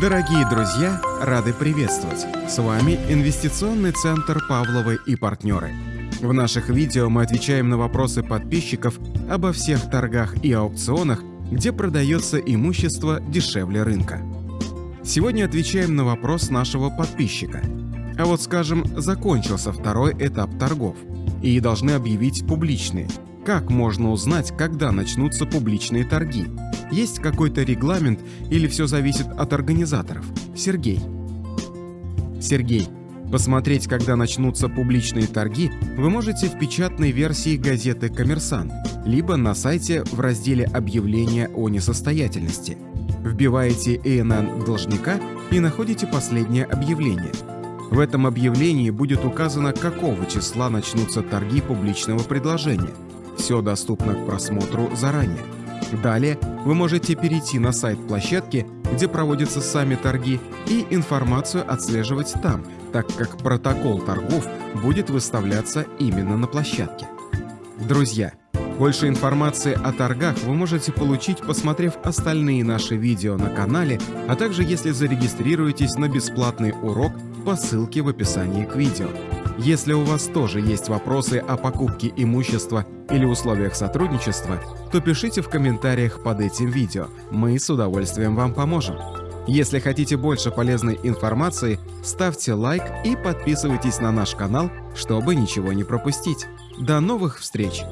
Дорогие друзья, рады приветствовать! С вами Инвестиционный центр Павловы и партнеры. В наших видео мы отвечаем на вопросы подписчиков обо всех торгах и аукционах, где продается имущество дешевле рынка. Сегодня отвечаем на вопрос нашего подписчика. А вот скажем, закончился второй этап торгов и должны объявить публичные. Как можно узнать, когда начнутся публичные торги? Есть какой-то регламент или все зависит от организаторов? Сергей. Сергей, посмотреть, когда начнутся публичные торги, вы можете в печатной версии газеты «Коммерсант», либо на сайте в разделе «Объявления о несостоятельности». Вбиваете ИНН должника и находите последнее объявление. В этом объявлении будет указано, какого числа начнутся торги публичного предложения – все доступно к просмотру заранее. Далее вы можете перейти на сайт площадки, где проводятся сами торги, и информацию отслеживать там, так как протокол торгов будет выставляться именно на площадке. Друзья, больше информации о торгах вы можете получить, посмотрев остальные наши видео на канале, а также если зарегистрируетесь на бесплатный урок по ссылке в описании к видео. Если у вас тоже есть вопросы о покупке имущества или условиях сотрудничества, то пишите в комментариях под этим видео, мы с удовольствием вам поможем. Если хотите больше полезной информации, ставьте лайк и подписывайтесь на наш канал, чтобы ничего не пропустить. До новых встреч!